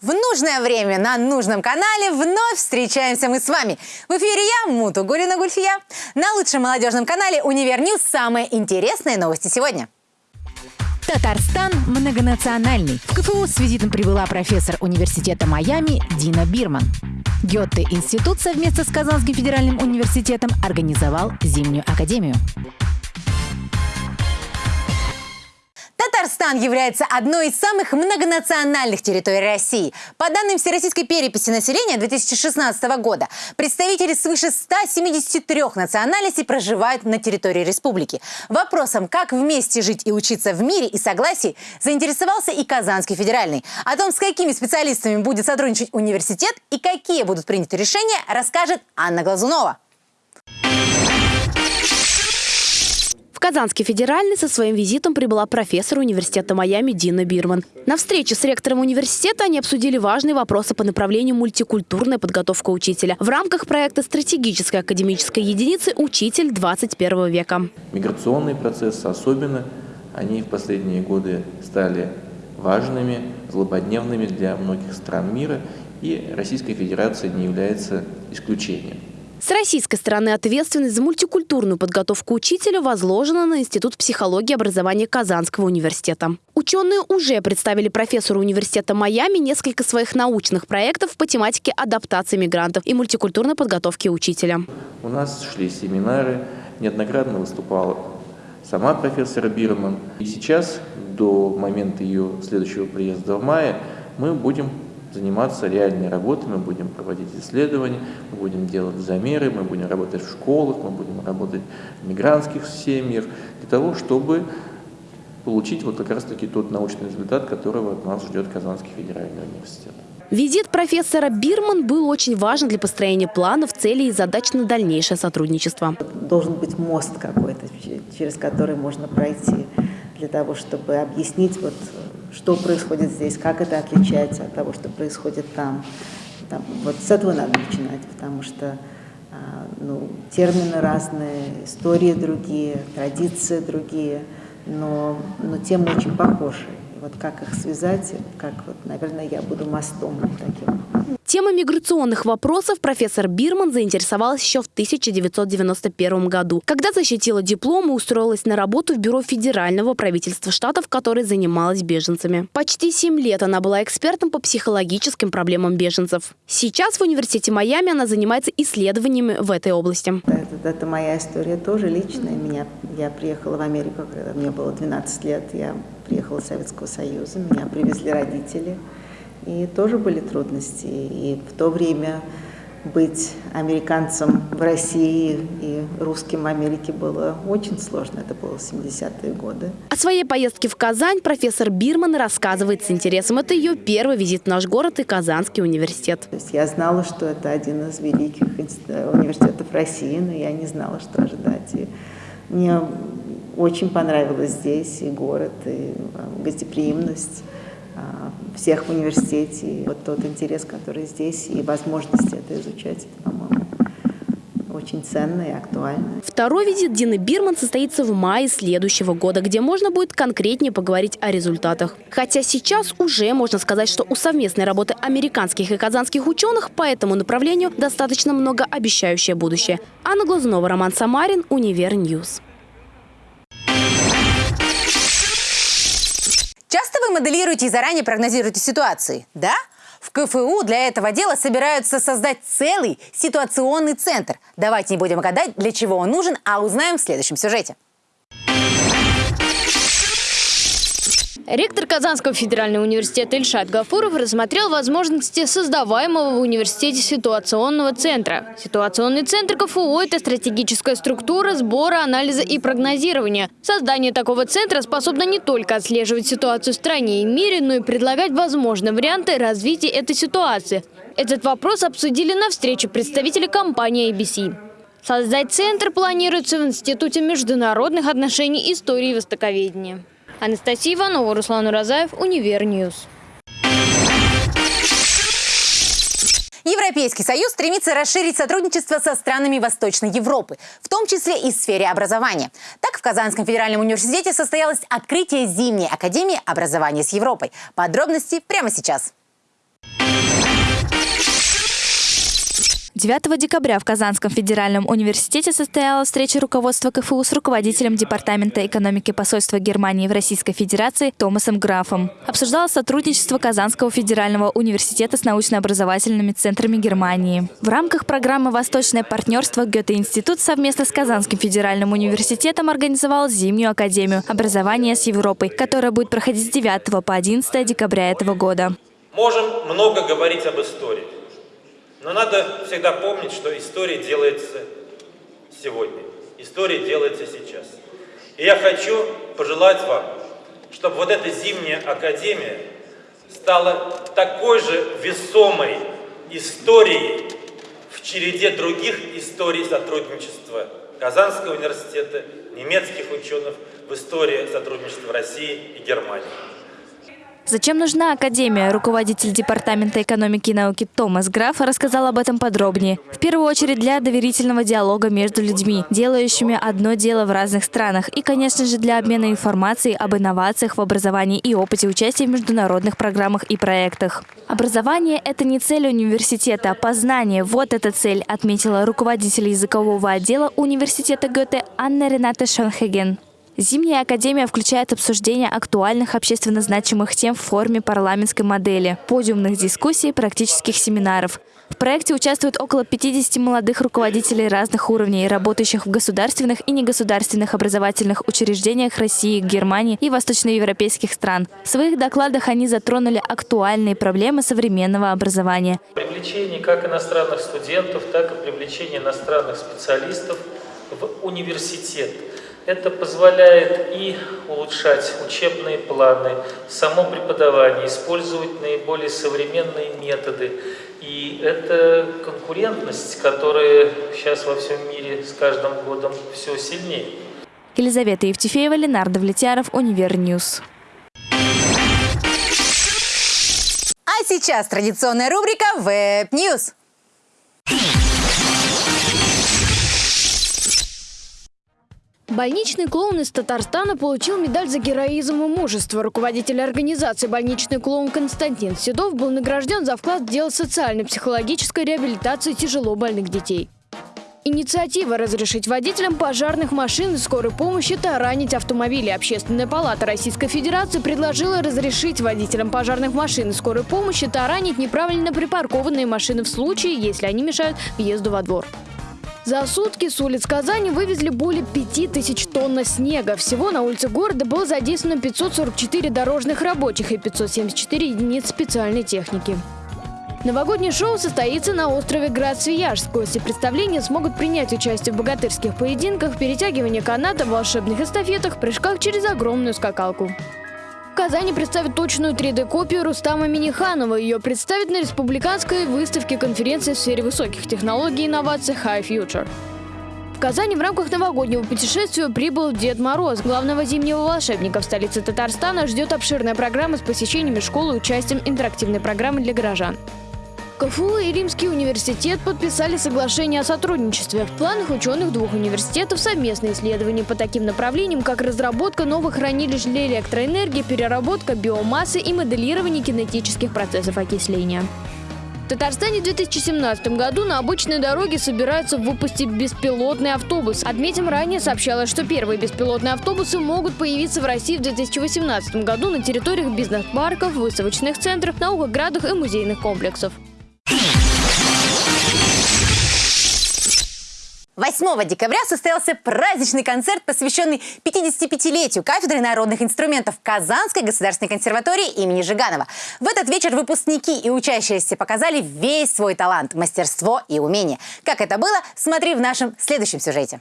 В нужное время на нужном канале вновь встречаемся мы с вами. В эфире я, Муту Гурина Гульфия. На лучшем молодежном канале «Univer News» самые интересные новости сегодня. Татарстан многонациональный. В КФУ с визитом прибыла профессор университета Майами Дина Бирман. Гёте-институт совместно с Казанским федеральным университетом организовал зимнюю академию. Татарстан является одной из самых многонациональных территорий России. По данным Всероссийской переписи населения 2016 года, представители свыше 173 национальностей проживают на территории республики. Вопросом, как вместе жить и учиться в мире и согласии, заинтересовался и Казанский федеральный. О том, с какими специалистами будет сотрудничать университет и какие будут приняты решения, расскажет Анна Глазунова. В Казанский федеральный со своим визитом прибыла профессор университета Майами Дина Бирман. На встрече с ректором университета они обсудили важные вопросы по направлению мультикультурная подготовка учителя в рамках проекта стратегической академической единицы «Учитель 21 века». Миграционные процессы особенно, они в последние годы стали важными, злободневными для многих стран мира, и Российская Федерация не является исключением. С российской стороны ответственность за мультикультурную подготовку учителя возложена на Институт психологии и образования Казанского университета. Ученые уже представили профессору университета Майами несколько своих научных проектов по тематике адаптации мигрантов и мультикультурной подготовки учителя. У нас шли семинары, неоднократно выступала сама профессор Бирман. И сейчас, до момента ее следующего приезда в мае, мы будем заниматься реальной работой, мы будем проводить исследования, мы будем делать замеры, мы будем работать в школах, мы будем работать в мигрантских семьях, для того, чтобы получить вот как раз-таки тот научный результат, которого от нас ждет Казанский федеральный университет. Визит профессора Бирман был очень важен для построения планов, целей и задач на дальнейшее сотрудничество. Должен быть мост какой-то, через который можно пройти для того, чтобы объяснить вот что происходит здесь, как это отличается от того, что происходит там. там вот с этого надо начинать, потому что а, ну, термины разные, истории другие, традиции другие, но, но темы очень похожи. Вот как их связать, как вот, наверное, я буду мостом таким. Тема миграционных вопросов профессор Бирман заинтересовалась еще в 1991 году, когда защитила диплом и устроилась на работу в бюро федерального правительства штатов, которое занималось беженцами. Почти 7 лет она была экспертом по психологическим проблемам беженцев. Сейчас в университете Майами она занимается исследованиями в этой области. Это, это моя история тоже личная. Меня, я приехала в Америку, когда мне было 12 лет. Я приехала из Советского Союза, меня привезли родители. И тоже были трудности. И в то время быть американцем в России и русским в Америке было очень сложно. Это было 70-е годы. О своей поездке в Казань профессор Бирман рассказывает с интересом. Это ее первый визит в наш город и Казанский университет. То есть я знала, что это один из великих университетов России, но я не знала, что ожидать. И мне очень понравилось здесь и город, и а, гостеприимность. А, всех в университете. И вот тот интерес, который здесь, и возможность это изучать, это, по-моему, очень ценно и актуально. Второй визит Дины Бирман состоится в мае следующего года, где можно будет конкретнее поговорить о результатах. Хотя сейчас уже можно сказать, что у совместной работы американских и казанских ученых по этому направлению достаточно многообещающее будущее. Анна Глазунова, Роман Самарин, Univer News. Вы моделируете и заранее прогнозируете ситуации, да? В КФУ для этого дела собираются создать целый ситуационный центр. Давайте не будем гадать, для чего он нужен, а узнаем в следующем сюжете. Ректор Казанского федерального университета Ильшат Гафуров рассмотрел возможности создаваемого в университете ситуационного центра. Ситуационный центр КФУ – это стратегическая структура сбора, анализа и прогнозирования. Создание такого центра способно не только отслеживать ситуацию в стране и мире, но и предлагать возможные варианты развития этой ситуации. Этот вопрос обсудили на встрече представители компании ABC. Создать центр планируется в Институте международных отношений истории и востоковедения. Анастасия Иванова, Руслан Уразаев, Univer News. Европейский Союз стремится расширить сотрудничество со странами Восточной Европы, в том числе и в сфере образования. Так, в Казанском федеральном университете состоялось открытие Зимней академии образования с Европой. Подробности прямо сейчас. 9 декабря в Казанском федеральном университете состоялась встреча руководства КФУ с руководителем Департамента экономики посольства Германии в Российской Федерации Томасом Графом. Обсуждалось сотрудничество Казанского федерального университета с научно-образовательными центрами Германии. В рамках программы «Восточное партнерство» Гёте-институт совместно с Казанским федеральным университетом организовал зимнюю академию образования с Европой, которая будет проходить с 9 по 11 декабря этого года. Можем много говорить об истории. Но надо всегда помнить, что история делается сегодня. История делается сейчас. И я хочу пожелать вам, чтобы вот эта зимняя академия стала такой же весомой историей в череде других историй сотрудничества Казанского университета, немецких ученых в истории сотрудничества России и Германии. Зачем нужна Академия? Руководитель Департамента экономики и науки Томас Граф рассказал об этом подробнее. В первую очередь для доверительного диалога между людьми, делающими одно дело в разных странах. И, конечно же, для обмена информацией об инновациях в образовании и опыте участия в международных программах и проектах. Образование – это не цель университета, а познание – вот эта цель, отметила руководитель языкового отдела университета Гёте Анна Рената Шонхеген. Зимняя академия включает обсуждение актуальных общественно значимых тем в форме парламентской модели, подиумных дискуссий, практических семинаров. В проекте участвуют около 50 молодых руководителей разных уровней, работающих в государственных и негосударственных образовательных учреждениях России, Германии и восточноевропейских стран. В своих докладах они затронули актуальные проблемы современного образования. Привлечение как иностранных студентов, так и привлечение иностранных специалистов в университет – это позволяет и улучшать учебные планы, само преподавание, использовать наиболее современные методы. И это конкурентность, которая сейчас во всем мире с каждым годом все сильнее. Елизавета Евтефеева, Ленар Давлетьяров, Univer News. А сейчас традиционная рубрика «Веб Больничный клоун из Татарстана получил медаль за героизм и мужество. Руководитель организации «Больничный клоун» Константин Седов был награжден за вклад в дело социально-психологической реабилитации тяжело больных детей. Инициатива разрешить водителям пожарных машин и скорой помощи таранить автомобили. Общественная палата Российской Федерации предложила разрешить водителям пожарных машин и скорой помощи таранить неправильно припаркованные машины в случае, если они мешают въезду во двор. За сутки с улиц Казани вывезли более 5000 тонн снега. Всего на улице города было задействовано 544 дорожных рабочих и 574 единиц специальной техники. Новогоднее шоу состоится на острове Град-Свияжск. Гости представления смогут принять участие в богатырских поединках, перетягивании каната, волшебных эстафетах, прыжках через огромную скакалку. Казани представит точную 3D-копию Рустама Миниханова. Ее представят на республиканской выставке конференции в сфере высоких технологий и инноваций High Future. В Казани в рамках новогоднего путешествия прибыл Дед Мороз. Главного зимнего волшебника в столице Татарстана ждет обширная программа с посещениями школы и участием интерактивной программы для горожан. КФУ и Римский университет подписали соглашение о сотрудничестве. В планах ученых двух университетов совместные исследования по таким направлениям, как разработка новых хранилищ для электроэнергии, переработка биомассы и моделирование кинетических процессов окисления. В Татарстане в 2017 году на обычной дороге собираются выпустить беспилотный автобус. Отметим, ранее сообщалось, что первые беспилотные автобусы могут появиться в России в 2018 году на территориях бизнес-парков, выставочных центров, наукоградах и музейных комплексов. 8 декабря состоялся праздничный концерт, посвященный 55-летию кафедры народных инструментов Казанской государственной консерватории имени Жиганова. В этот вечер выпускники и учащиеся показали весь свой талант, мастерство и умение. Как это было, смотри в нашем следующем сюжете.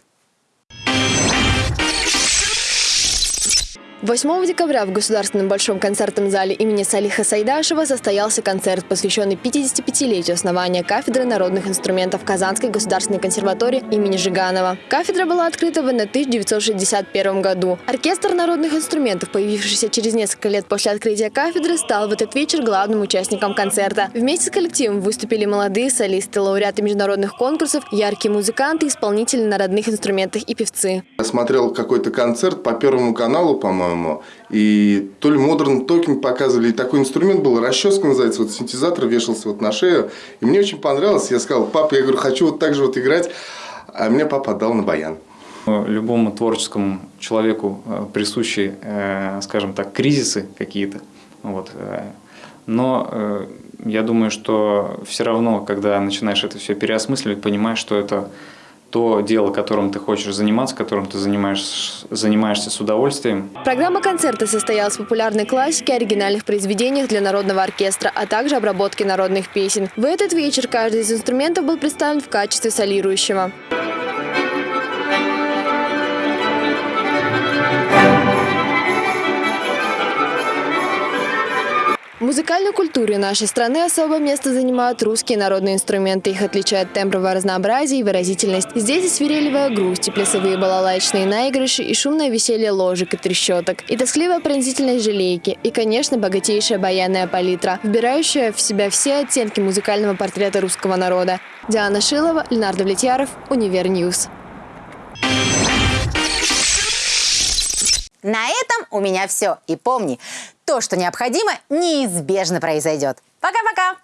8 декабря в Государственном Большом концертном зале имени Салиха Сайдашева состоялся концерт, посвященный 55-летию основания кафедры народных инструментов Казанской государственной консерватории имени Жиганова. Кафедра была открыта в 1961 году. Оркестр народных инструментов, появившийся через несколько лет после открытия кафедры, стал в этот вечер главным участником концерта. Вместе с коллективом выступили молодые солисты, лауреаты международных конкурсов, яркие музыканты, исполнители на родных инструментах и певцы. Я смотрел какой-то концерт по Первому каналу, по-моему, по-моему. И то ли Modern Talking показывали, и такой инструмент был, расческа называется, вот синтезатор вешался вот на шею. И мне очень понравилось, я сказал, папа, я говорю, хочу вот так же вот играть. А мне папа отдал на баян. Любому творческому человеку э, присущи, э, скажем так, кризисы какие-то. Вот. Э, но я думаю, что все равно, когда начинаешь это все переосмысливать, понимаешь, что это то дело, которым ты хочешь заниматься, которым ты занимаешь, занимаешься с удовольствием. Программа концерта состоялась в популярной классике, оригинальных произведениях для народного оркестра, а также обработке народных песен. В этот вечер каждый из инструментов был представлен в качестве солирующего. В музыкальной культуре нашей страны особое место занимают русские народные инструменты. Их отличает тембровое разнообразие и выразительность. Здесь и свирелевая грусть, и плясовые балалайчные наигрыши, и шумное веселье ложек и трещоток, и тоскливая пронзительность желейки, и, конечно, богатейшая баянная палитра, вбирающая в себя все оттенки музыкального портрета русского народа. Диана Шилова, Ленар Давлетьяров, Univer News. На этом у меня все. И помни, то, что необходимо, неизбежно произойдет. Пока-пока!